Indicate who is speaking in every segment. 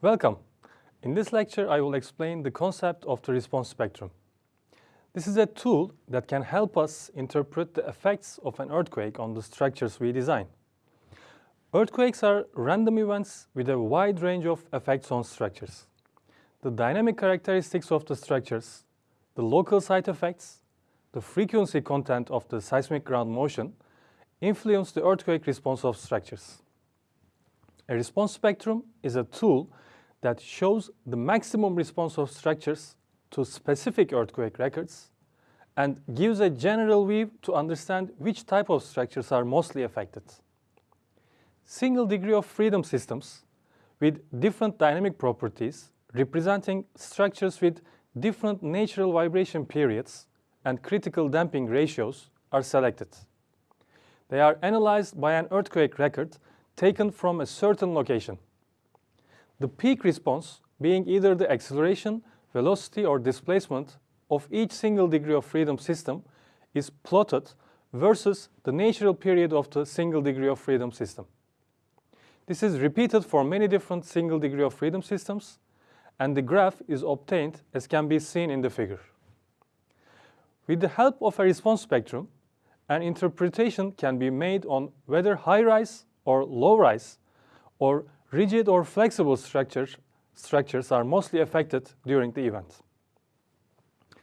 Speaker 1: Welcome. In this lecture, I will explain the concept of the response spectrum. This is a tool that can help us interpret the effects of an earthquake on the structures we design. Earthquakes are random events with a wide range of effects on structures. The dynamic characteristics of the structures, the local site effects, the frequency content of the seismic ground motion influence the earthquake response of structures. A response spectrum is a tool that shows the maximum response of structures to specific earthquake records and gives a general view to understand which type of structures are mostly affected. Single degree of freedom systems with different dynamic properties representing structures with different natural vibration periods and critical damping ratios are selected. They are analyzed by an earthquake record taken from a certain location. The peak response being either the acceleration, velocity, or displacement of each single degree of freedom system is plotted versus the natural period of the single degree of freedom system. This is repeated for many different single degree of freedom systems, and the graph is obtained as can be seen in the figure. With the help of a response spectrum, an interpretation can be made on whether high-rise or low-rise or rigid or flexible structures, structures are mostly affected during the event.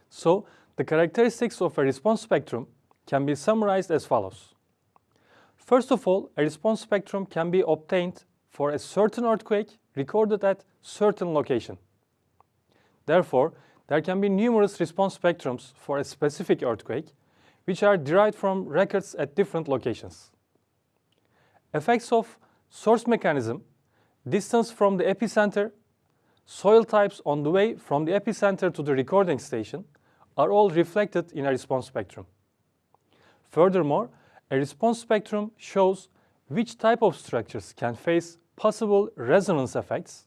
Speaker 1: So, the characteristics of a response spectrum can be summarized as follows. First of all, a response spectrum can be obtained for a certain earthquake recorded at certain location. Therefore, there can be numerous response spectrums for a specific earthquake, which are derived from records at different locations. Effects of source mechanism distance from the epicenter, soil types on the way from the epicenter to the recording station are all reflected in a response spectrum. Furthermore, a response spectrum shows which type of structures can face possible resonance effects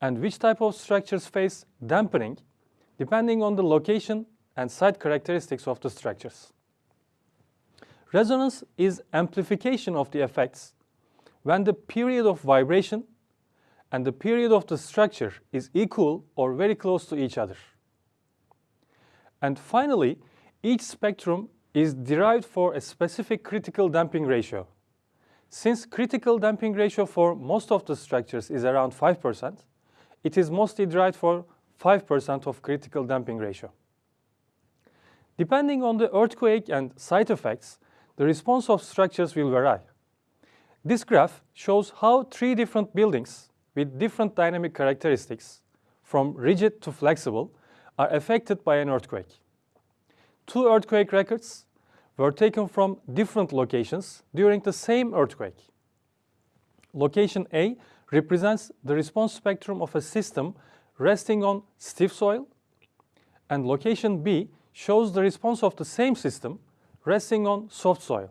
Speaker 1: and which type of structures face dampening depending on the location and site characteristics of the structures. Resonance is amplification of the effects when the period of vibration and the period of the structure is equal or very close to each other. And finally, each spectrum is derived for a specific critical damping ratio. Since critical damping ratio for most of the structures is around 5%, it is mostly derived for 5% of critical damping ratio. Depending on the earthquake and site effects, the response of structures will vary. This graph shows how three different buildings with different dynamic characteristics, from rigid to flexible, are affected by an earthquake. Two earthquake records were taken from different locations during the same earthquake. Location A represents the response spectrum of a system resting on stiff soil, and location B shows the response of the same system resting on soft soil.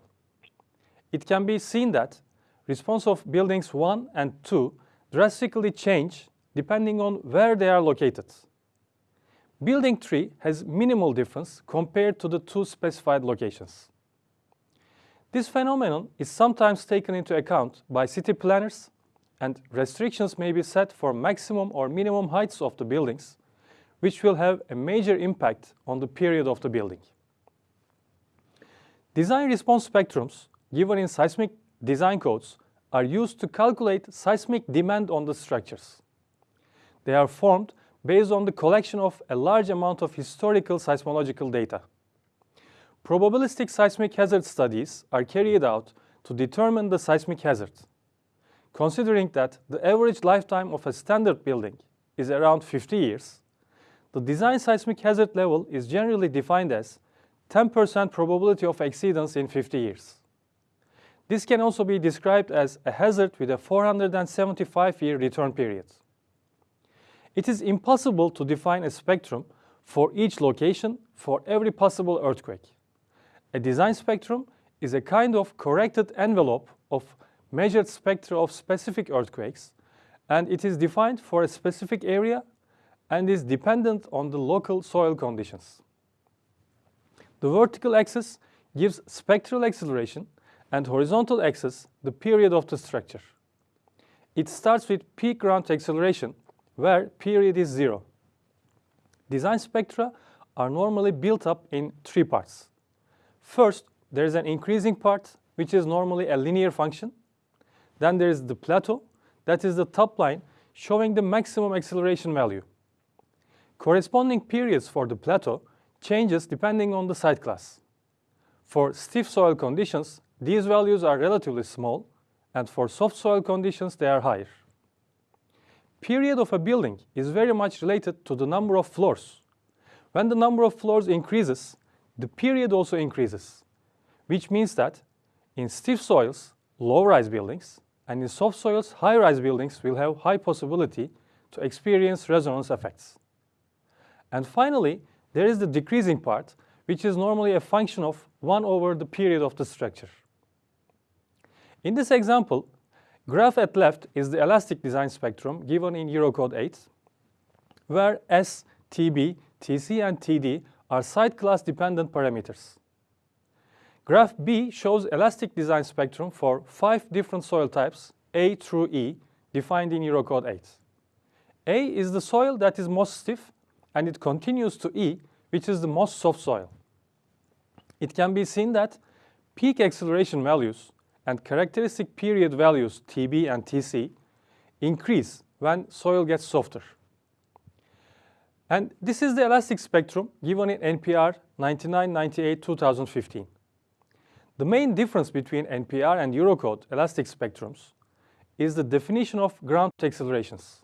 Speaker 1: It can be seen that response of buildings 1 and 2 drastically change depending on where they are located. Building 3 has minimal difference compared to the two specified locations. This phenomenon is sometimes taken into account by city planners and restrictions may be set for maximum or minimum heights of the buildings, which will have a major impact on the period of the building. Design response spectrums given in seismic design codes are used to calculate seismic demand on the structures. They are formed based on the collection of a large amount of historical seismological data. Probabilistic seismic hazard studies are carried out to determine the seismic hazard. Considering that the average lifetime of a standard building is around 50 years, the design seismic hazard level is generally defined as 10% probability of exceedance in 50 years. This can also be described as a hazard with a 475-year return period. It is impossible to define a spectrum for each location for every possible earthquake. A design spectrum is a kind of corrected envelope of measured spectra of specific earthquakes, and it is defined for a specific area and is dependent on the local soil conditions. The vertical axis gives spectral acceleration and horizontal axis the period of the structure. it starts with peak ground acceleration, where period is zero. Design spectra are normally built up in three parts. First, there is an increasing part, which is normally a linear function. Then there is the plateau, that is the top line, showing the maximum acceleration value. Corresponding periods for the plateau changes depending on the site class. For stiff soil conditions, these values are relatively small, and for soft soil conditions, they are higher. Period of a building is very much related to the number of floors. When the number of floors increases, the period also increases, which means that in stiff soils, low-rise buildings, and in soft soils, high-rise buildings will have high possibility to experience resonance effects. And finally, there is the decreasing part, which is normally a function of 1 over the period of the structure. In this example, graph at left is the elastic design spectrum given in Eurocode 8, where S, TB, TC, and TD are site class dependent parameters. Graph B shows elastic design spectrum for five different soil types, A through E, defined in Eurocode 8. A is the soil that is most stiff, and it continues to E, which is the most soft soil. It can be seen that peak acceleration values and characteristic period values TB and TC increase when soil gets softer. And this is the elastic spectrum given in NPR 9998-2015. The main difference between NPR and Eurocode elastic spectrums is the definition of ground accelerations.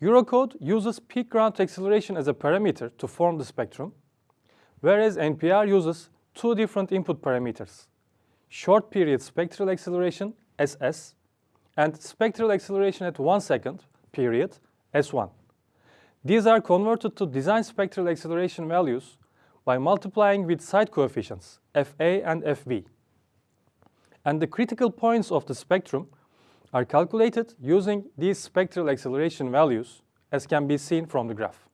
Speaker 1: Eurocode uses peak ground acceleration as a parameter to form the spectrum, whereas NPR uses two different input parameters, short period spectral acceleration, SS, and spectral acceleration at one second period, S1. These are converted to design spectral acceleration values by multiplying with site coefficients, Fa and Fv. And the critical points of the spectrum are calculated using these spectral acceleration values, as can be seen from the graph.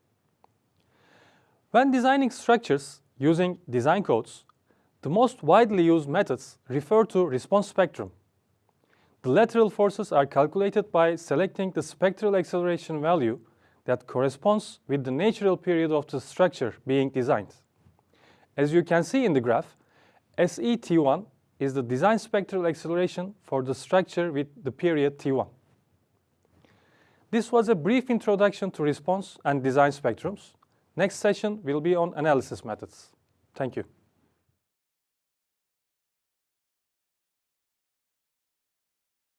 Speaker 1: When designing structures using design codes, the most widely used methods refer to response spectrum. The lateral forces are calculated by selecting the spectral acceleration value that corresponds with the natural period of the structure being designed. As you can see in the graph, SET1 is the design spectral acceleration for the structure with the period T1. This was a brief introduction to response and design spectrums. Next session will be on analysis methods. Thank you.